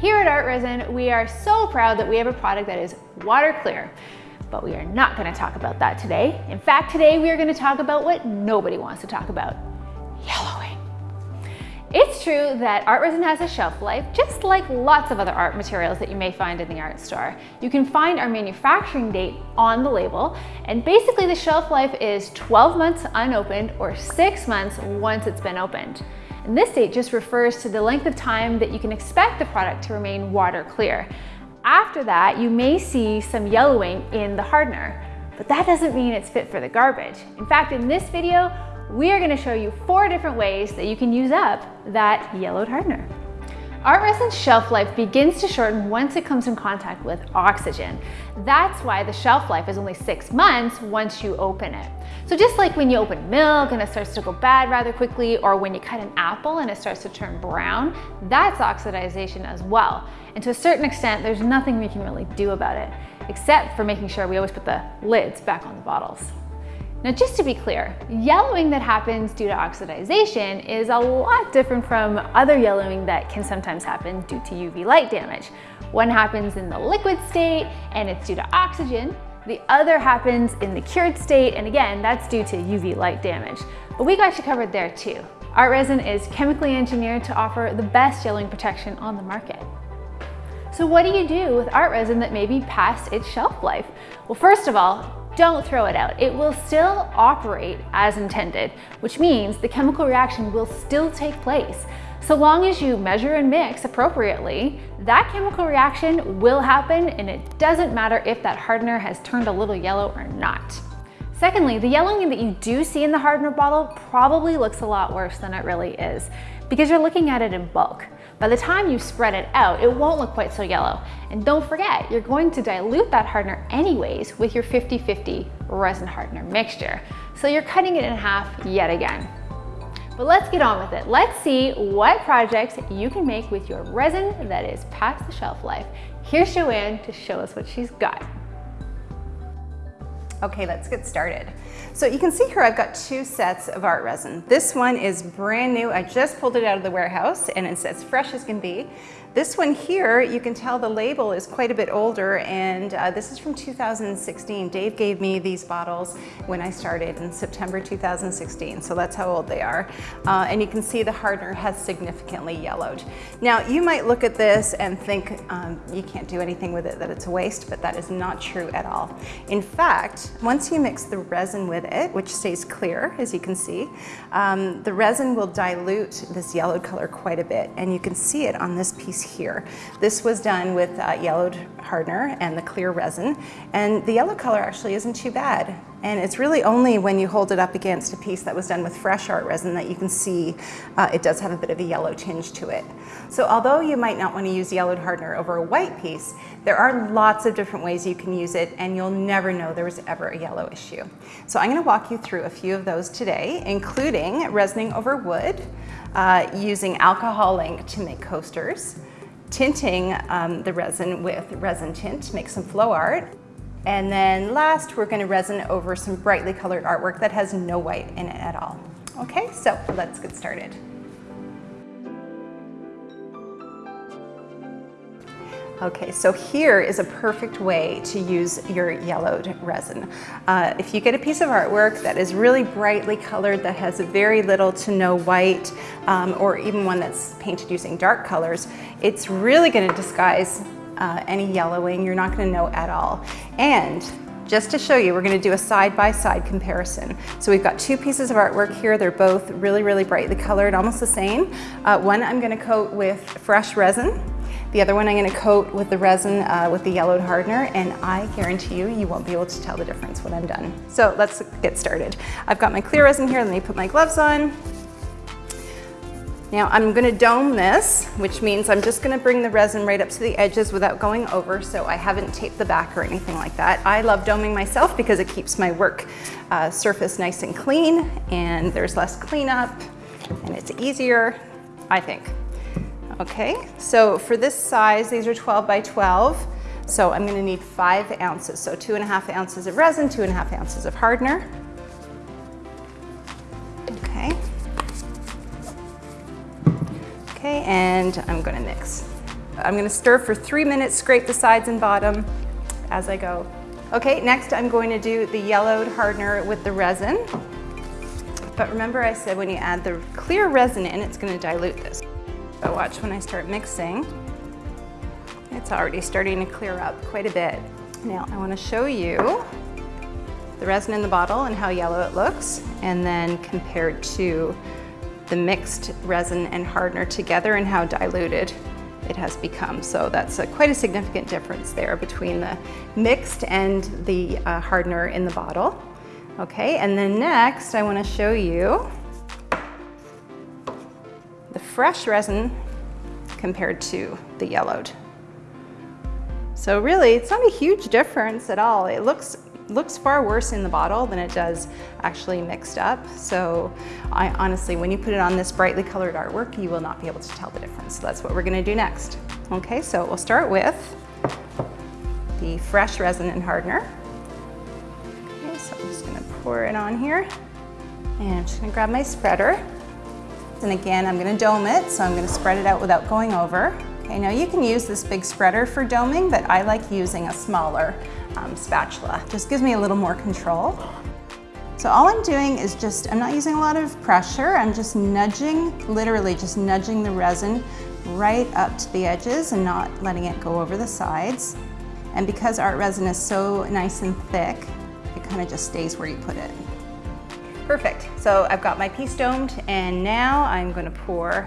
Here at Art Resin, we are so proud that we have a product that is water clear. But we are not gonna talk about that today. In fact, today we are gonna talk about what nobody wants to talk about, yellowing. It's true that art resin has a shelf life, just like lots of other art materials that you may find in the art store. You can find our manufacturing date on the label, and basically the shelf life is 12 months unopened or six months once it's been opened. And this date just refers to the length of time that you can expect the product to remain water clear. After that, you may see some yellowing in the hardener, but that doesn't mean it's fit for the garbage. In fact, in this video, we are gonna show you four different ways that you can use up that yellowed hardener. Art resin's shelf life begins to shorten once it comes in contact with oxygen. That's why the shelf life is only six months once you open it. So just like when you open milk and it starts to go bad rather quickly, or when you cut an apple and it starts to turn brown, that's oxidization as well. And to a certain extent, there's nothing we can really do about it, except for making sure we always put the lids back on the bottles. Now, just to be clear, yellowing that happens due to oxidization is a lot different from other yellowing that can sometimes happen due to UV light damage. One happens in the liquid state and it's due to oxygen. The other happens in the cured state, and again, that's due to UV light damage. But we got you covered there too. Art resin is chemically engineered to offer the best yellowing protection on the market. So what do you do with art resin that may be past its shelf life? Well, first of all, don't throw it out. It will still operate as intended, which means the chemical reaction will still take place. So long as you measure and mix appropriately, that chemical reaction will happen and it doesn't matter if that hardener has turned a little yellow or not. Secondly, the yellowing that you do see in the hardener bottle probably looks a lot worse than it really is because you're looking at it in bulk. By the time you spread it out, it won't look quite so yellow. And don't forget, you're going to dilute that hardener anyways with your 50-50 resin hardener mixture. So you're cutting it in half yet again. But let's get on with it. Let's see what projects you can make with your resin that is past the shelf life. Here's Joanne to show us what she's got. Okay, let's get started. So you can see here I've got two sets of art resin. This one is brand new. I just pulled it out of the warehouse and it's as fresh as can be. This one here, you can tell the label is quite a bit older and uh, this is from 2016. Dave gave me these bottles when I started in September 2016, so that's how old they are. Uh, and you can see the hardener has significantly yellowed. Now, you might look at this and think um, you can't do anything with it, that it's a waste, but that is not true at all. In fact, once you mix the resin with it, which stays clear, as you can see, um, the resin will dilute this yellowed color quite a bit, and you can see it on this piece here. This was done with uh, yellowed hardener and the clear resin, and the yellow color actually isn't too bad. And it's really only when you hold it up against a piece that was done with fresh art resin that you can see uh, it does have a bit of a yellow tinge to it. So although you might not want to use yellowed hardener over a white piece, there are lots of different ways you can use it and you'll never know there was ever a yellow issue. So I'm going to walk you through a few of those today, including resining over wood, uh, using alcohol ink to make coasters, tinting um, the resin with resin tint make some flow art. And then last, we're gonna resin over some brightly colored artwork that has no white in it at all. Okay, so let's get started. Okay, so here is a perfect way to use your yellowed resin. Uh, if you get a piece of artwork that is really brightly colored, that has very little to no white, um, or even one that's painted using dark colors, it's really gonna disguise uh, any yellowing. You're not gonna know at all. And just to show you, we're gonna do a side-by-side -side comparison. So we've got two pieces of artwork here. They're both really, really brightly colored, almost the same. Uh, one I'm gonna coat with fresh resin, the other one I'm gonna coat with the resin uh, with the yellowed hardener and I guarantee you, you won't be able to tell the difference when I'm done. So let's get started. I've got my clear resin here, let me put my gloves on. Now I'm gonna dome this, which means I'm just gonna bring the resin right up to the edges without going over, so I haven't taped the back or anything like that. I love doming myself because it keeps my work uh, surface nice and clean and there's less cleanup and it's easier, I think. Okay, so for this size, these are 12 by 12. So I'm gonna need five ounces. So two and a half ounces of resin, two and a half ounces of hardener. Okay. Okay, and I'm gonna mix. I'm gonna stir for three minutes, scrape the sides and bottom as I go. Okay, next I'm going to do the yellowed hardener with the resin. But remember I said when you add the clear resin in, it's gonna dilute this. Watch when I start mixing, it's already starting to clear up quite a bit. Now I wanna show you the resin in the bottle and how yellow it looks, and then compared to the mixed resin and hardener together and how diluted it has become. So that's a, quite a significant difference there between the mixed and the uh, hardener in the bottle. Okay, and then next I wanna show you the fresh resin compared to the yellowed. So really, it's not a huge difference at all. It looks looks far worse in the bottle than it does actually mixed up. So I honestly, when you put it on this brightly colored artwork, you will not be able to tell the difference. So that's what we're gonna do next. Okay, so we'll start with the fresh resin and hardener. Okay, so I'm just gonna pour it on here. And I'm just gonna grab my spreader. And again, I'm gonna dome it, so I'm gonna spread it out without going over. Okay, now you can use this big spreader for doming, but I like using a smaller um, spatula. Just gives me a little more control. So all I'm doing is just, I'm not using a lot of pressure, I'm just nudging, literally just nudging the resin right up to the edges and not letting it go over the sides. And because art resin is so nice and thick, it kind of just stays where you put it. Perfect, so I've got my piece domed and now I'm gonna pour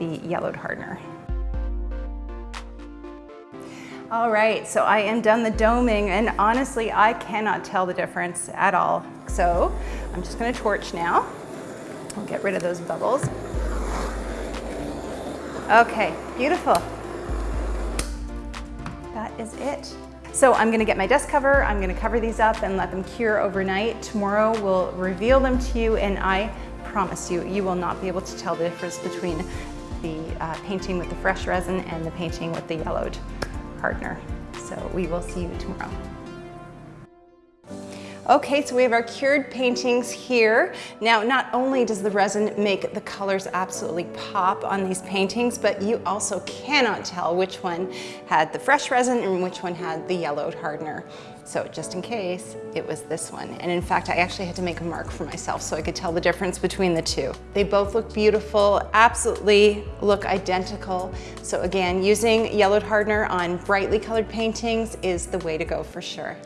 the yellowed hardener. All right, so I am done the doming and honestly, I cannot tell the difference at all. So I'm just gonna torch now. I'll get rid of those bubbles. Okay, beautiful. That is it. So I'm gonna get my desk cover, I'm gonna cover these up and let them cure overnight. Tomorrow we'll reveal them to you and I promise you, you will not be able to tell the difference between the uh, painting with the fresh resin and the painting with the yellowed hardener. So we will see you tomorrow. Okay, so we have our cured paintings here. Now, not only does the resin make the colors absolutely pop on these paintings, but you also cannot tell which one had the fresh resin and which one had the yellowed hardener. So just in case, it was this one. And in fact, I actually had to make a mark for myself so I could tell the difference between the two. They both look beautiful, absolutely look identical. So again, using yellowed hardener on brightly colored paintings is the way to go for sure.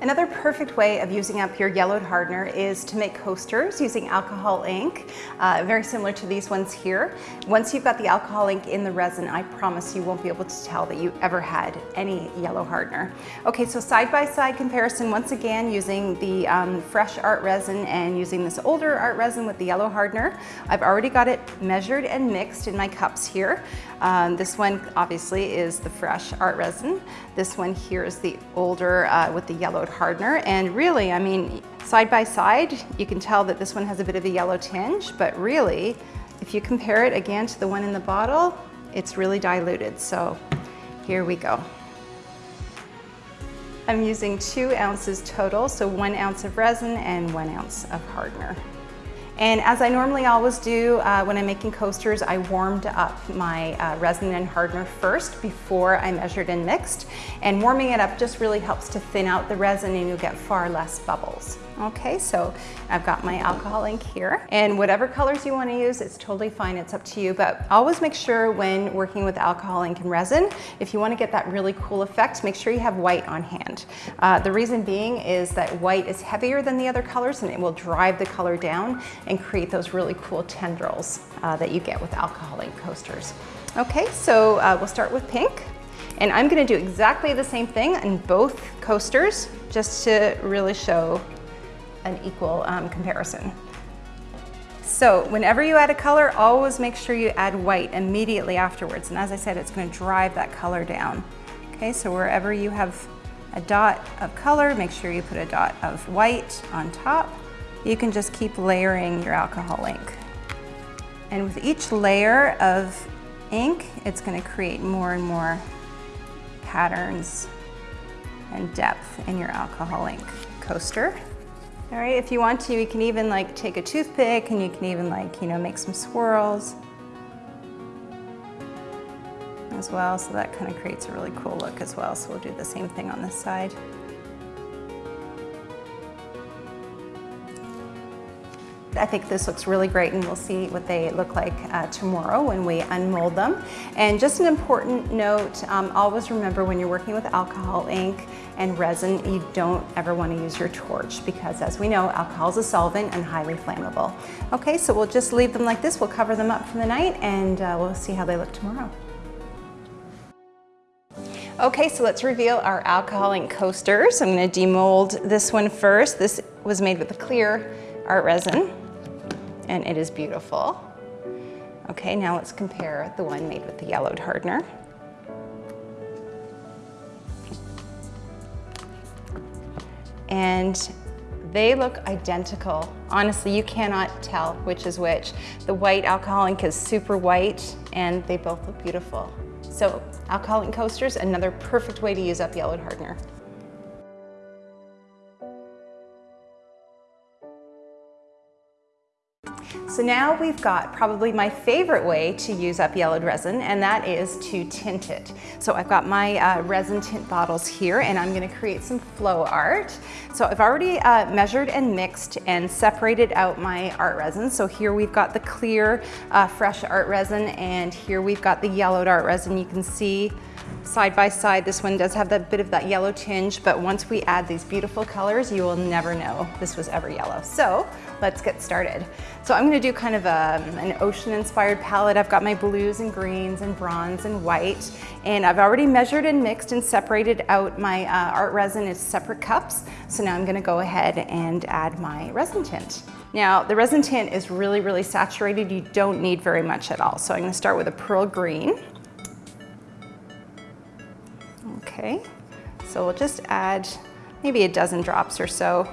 Another perfect way of using up your yellowed hardener is to make coasters using alcohol ink, uh, very similar to these ones here. Once you've got the alcohol ink in the resin, I promise you won't be able to tell that you ever had any yellow hardener. Okay, so side-by-side -side comparison, once again, using the um, fresh art resin and using this older art resin with the yellow hardener. I've already got it measured and mixed in my cups here. Um, this one obviously is the fresh art resin. This one here is the older uh, with the hardener. And really, I mean, side by side, you can tell that this one has a bit of a yellow tinge, but really, if you compare it again to the one in the bottle, it's really diluted. So here we go. I'm using two ounces total, so one ounce of resin and one ounce of hardener. And as I normally always do uh, when I'm making coasters, I warmed up my uh, resin and hardener first before I measured and mixed. And warming it up just really helps to thin out the resin and you'll get far less bubbles. Okay, so I've got my alcohol ink here and whatever colors you wanna use, it's totally fine, it's up to you, but always make sure when working with alcohol ink and resin, if you wanna get that really cool effect, make sure you have white on hand. Uh, the reason being is that white is heavier than the other colors and it will drive the color down and create those really cool tendrils uh, that you get with alcohol ink coasters. Okay, so uh, we'll start with pink. And I'm gonna do exactly the same thing in both coasters just to really show an equal um, comparison. So whenever you add a color, always make sure you add white immediately afterwards. And as I said, it's gonna drive that color down. Okay, so wherever you have a dot of color, make sure you put a dot of white on top. You can just keep layering your alcohol ink. And with each layer of ink, it's gonna create more and more patterns and depth in your alcohol ink coaster. All right, if you want to, you can even like take a toothpick and you can even like, you know, make some swirls as well. So that kind of creates a really cool look as well. So we'll do the same thing on this side. I think this looks really great and we'll see what they look like uh, tomorrow when we unmold them. And just an important note, um, always remember when you're working with alcohol ink and resin, you don't ever want to use your torch because as we know, alcohol is a solvent and highly flammable. Okay, so we'll just leave them like this. We'll cover them up for the night and uh, we'll see how they look tomorrow. Okay, so let's reveal our alcohol ink coasters. I'm gonna demold this one first. This was made with a clear art resin and it is beautiful. Okay, now let's compare the one made with the yellowed hardener. And they look identical. Honestly, you cannot tell which is which. The white alcohol ink is super white and they both look beautiful. So alcohol ink coasters, another perfect way to use up yellowed hardener. So now we've got probably my favorite way to use up yellowed resin, and that is to tint it. So I've got my uh, resin tint bottles here, and I'm gonna create some flow art. So I've already uh, measured and mixed and separated out my art resin. So here we've got the clear, uh, fresh art resin, and here we've got the yellowed art resin. You can see side by side. This one does have that bit of that yellow tinge, but once we add these beautiful colors, you will never know this was ever yellow. So let's get started. So I'm gonna do kind of a, um, an ocean inspired palette. I've got my blues and greens and bronze and white, and I've already measured and mixed and separated out my uh, art resin in separate cups. So now I'm gonna go ahead and add my resin tint. Now, the resin tint is really, really saturated. You don't need very much at all. So I'm gonna start with a pearl green. Okay, so we'll just add maybe a dozen drops or so.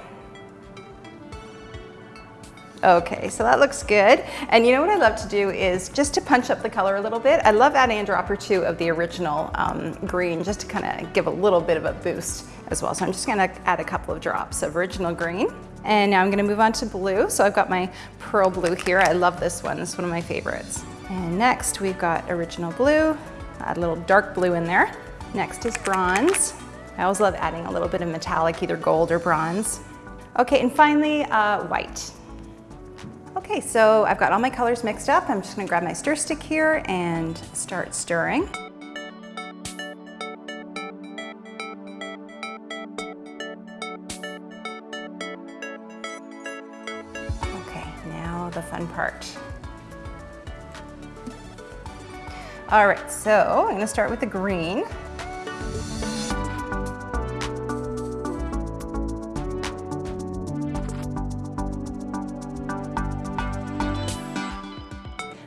Okay, so that looks good. And you know what I love to do is just to punch up the color a little bit, I love adding a drop or two of the original um, green just to kind of give a little bit of a boost as well. So I'm just gonna add a couple of drops of original green. And now I'm gonna move on to blue. So I've got my pearl blue here. I love this one, it's one of my favorites. And next we've got original blue, add a little dark blue in there. Next is bronze. I always love adding a little bit of metallic, either gold or bronze. Okay, and finally, uh, white. Okay, so I've got all my colors mixed up. I'm just gonna grab my stir stick here and start stirring. Okay, now the fun part. All right, so I'm gonna start with the green.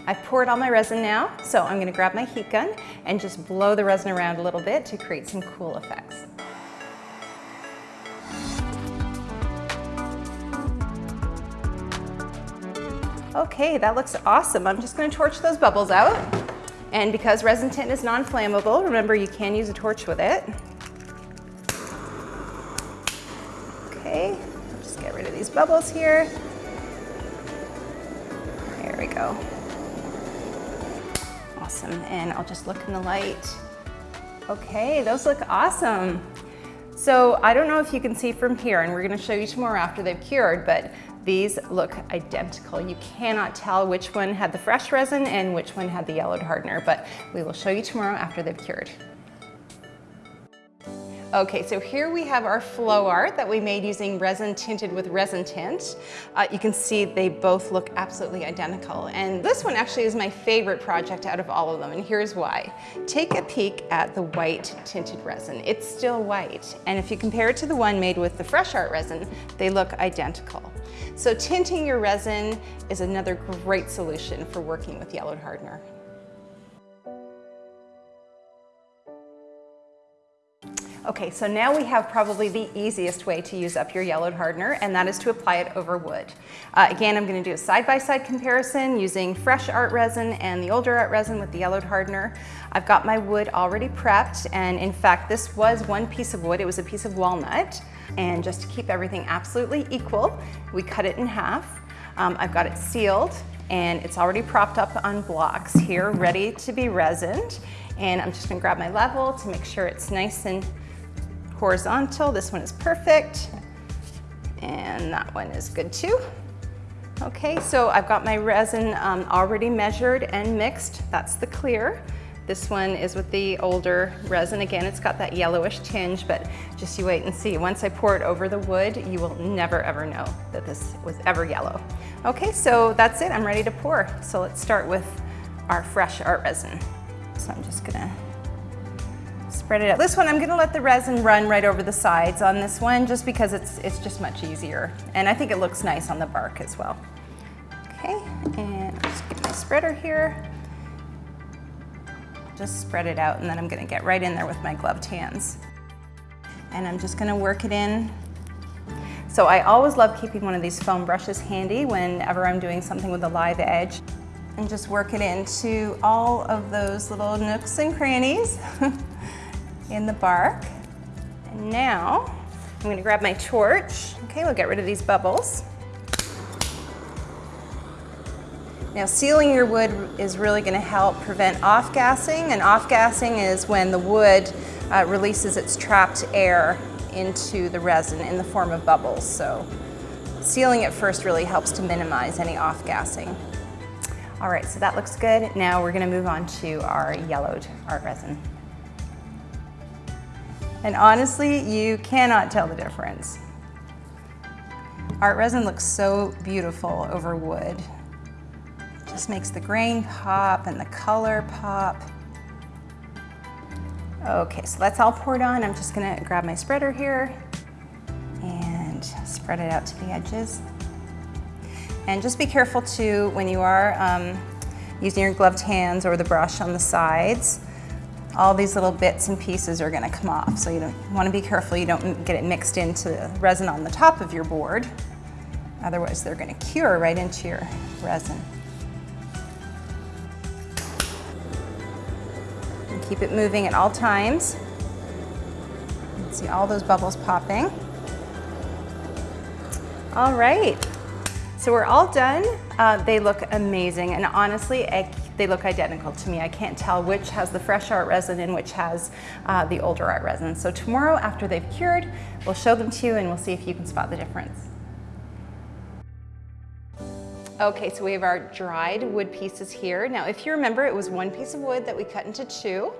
I've poured all my resin now, so I'm gonna grab my heat gun and just blow the resin around a little bit to create some cool effects. Okay, that looks awesome. I'm just gonna torch those bubbles out. And because resin tint is non-flammable, remember you can use a torch with it. Okay, just get rid of these bubbles here. There we go. Awesome, and I'll just look in the light. Okay, those look awesome. So I don't know if you can see from here, and we're gonna show you tomorrow after they've cured, but these look identical. You cannot tell which one had the fresh resin and which one had the yellowed hardener, but we will show you tomorrow after they've cured. Okay, so here we have our flow art that we made using resin tinted with resin tint. Uh, you can see they both look absolutely identical. And this one actually is my favorite project out of all of them, and here's why. Take a peek at the white tinted resin. It's still white. And if you compare it to the one made with the fresh art resin, they look identical. So tinting your resin is another great solution for working with yellowed hardener. Okay, so now we have probably the easiest way to use up your yellowed hardener, and that is to apply it over wood. Uh, again, I'm gonna do a side-by-side -side comparison using fresh art resin and the older art resin with the yellowed hardener. I've got my wood already prepped, and in fact, this was one piece of wood. It was a piece of walnut, and just to keep everything absolutely equal, we cut it in half. Um, I've got it sealed, and it's already propped up on blocks here, ready to be resined. And I'm just gonna grab my level to make sure it's nice and horizontal. This one is perfect. And that one is good too. Okay, so I've got my resin um, already measured and mixed. That's the clear. This one is with the older resin. Again, it's got that yellowish tinge, but just you wait and see. Once I pour it over the wood, you will never ever know that this was ever yellow. Okay, so that's it, I'm ready to pour. So let's start with our fresh art resin. So I'm just gonna spread it out. This one, I'm gonna let the resin run right over the sides on this one just because it's, it's just much easier. And I think it looks nice on the bark as well. Okay, and I'll just get my spreader here. Just spread it out and then I'm gonna get right in there with my gloved hands. And I'm just gonna work it in. So I always love keeping one of these foam brushes handy whenever I'm doing something with a live edge. And just work it into all of those little nooks and crannies. in the bark. And now I'm gonna grab my torch. Okay, we'll get rid of these bubbles. Now sealing your wood is really gonna help prevent off-gassing and off-gassing is when the wood uh, releases its trapped air into the resin in the form of bubbles. So sealing it first really helps to minimize any off-gassing. All right, so that looks good. Now we're gonna move on to our yellowed art resin. And honestly, you cannot tell the difference. Art resin looks so beautiful over wood. Just makes the grain pop and the color pop. Okay, so that's all poured on. I'm just gonna grab my spreader here and spread it out to the edges. And just be careful too when you are um, using your gloved hands or the brush on the sides all these little bits and pieces are gonna come off. So you want to be careful you don't get it mixed into the resin on the top of your board. Otherwise they're gonna cure right into your resin. And keep it moving at all times. See all those bubbles popping. All right, so we're all done. Uh, they look amazing and honestly, they look identical to me. I can't tell which has the fresh art resin and which has uh, the older art resin. So tomorrow after they've cured, we'll show them to you and we'll see if you can spot the difference. Okay, so we have our dried wood pieces here. Now, if you remember, it was one piece of wood that we cut into two,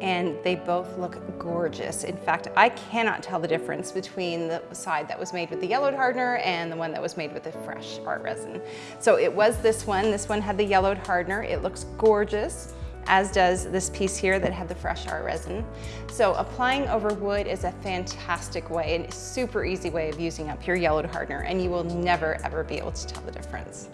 and they both look gorgeous. In fact, I cannot tell the difference between the side that was made with the yellowed hardener and the one that was made with the fresh art resin. So it was this one. This one had the yellowed hardener. It looks gorgeous as does this piece here that had the fresh art resin. So applying over wood is a fantastic way and super easy way of using up your yellowed hardener and you will never ever be able to tell the difference.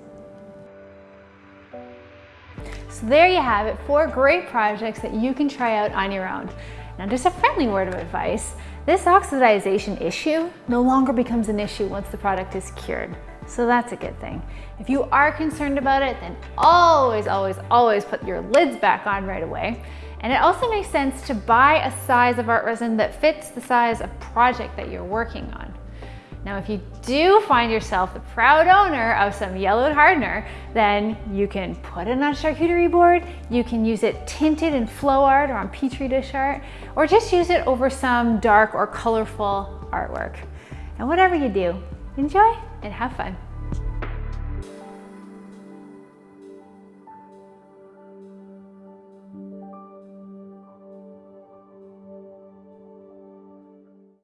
So there you have it, four great projects that you can try out on your own. Now just a friendly word of advice, this oxidization issue no longer becomes an issue once the product is cured. So that's a good thing. If you are concerned about it, then always, always, always put your lids back on right away. And it also makes sense to buy a size of art resin that fits the size of project that you're working on. Now, if you do find yourself the proud owner of some yellowed hardener, then you can put it on a charcuterie board, you can use it tinted in flow art or on petri dish art, or just use it over some dark or colorful artwork. And whatever you do, enjoy and have fun.